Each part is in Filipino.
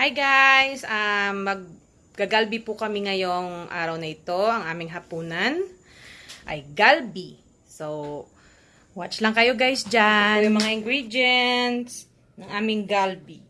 Hi guys! Um, maggagalbi po kami ngayong araw na ito. Ang aming hapunan ay galbi. So, watch lang kayo guys dyan. Ito yung mga ingredients ng aming galbi.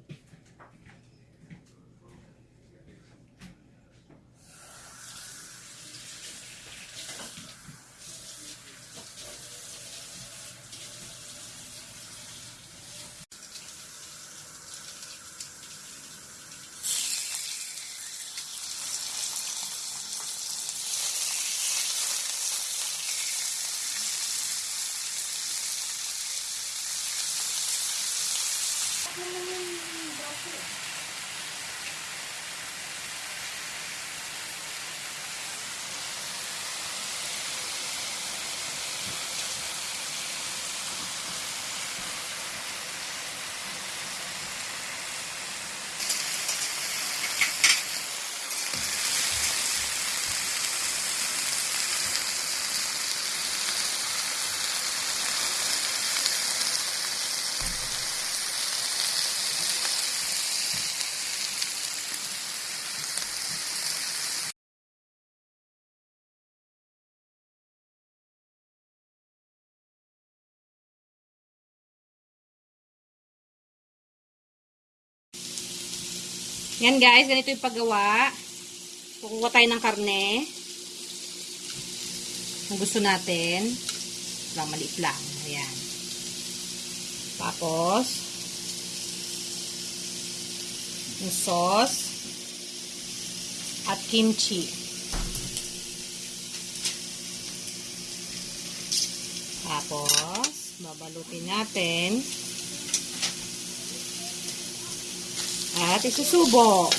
Yan guys, ganito yung paggawa. Kukuha tayo ng karne. Kung gusto natin. Lang, maliit lang. Ayan. Tapos, yung sauce at kimchi. Tapos, babalutin natin. At isusubo.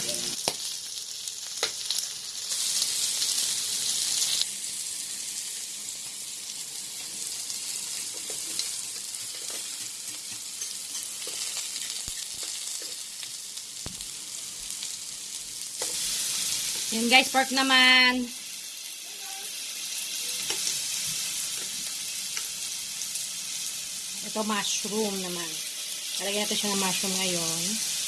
Yan guys, pork naman. Ito mushroom naman. Talagyan natin siya ng mushroom ngayon.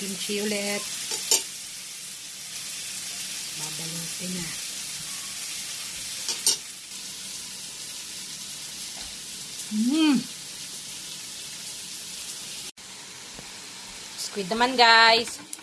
Kimchi ulit. Babalutin na. Mmm. Squid naman guys.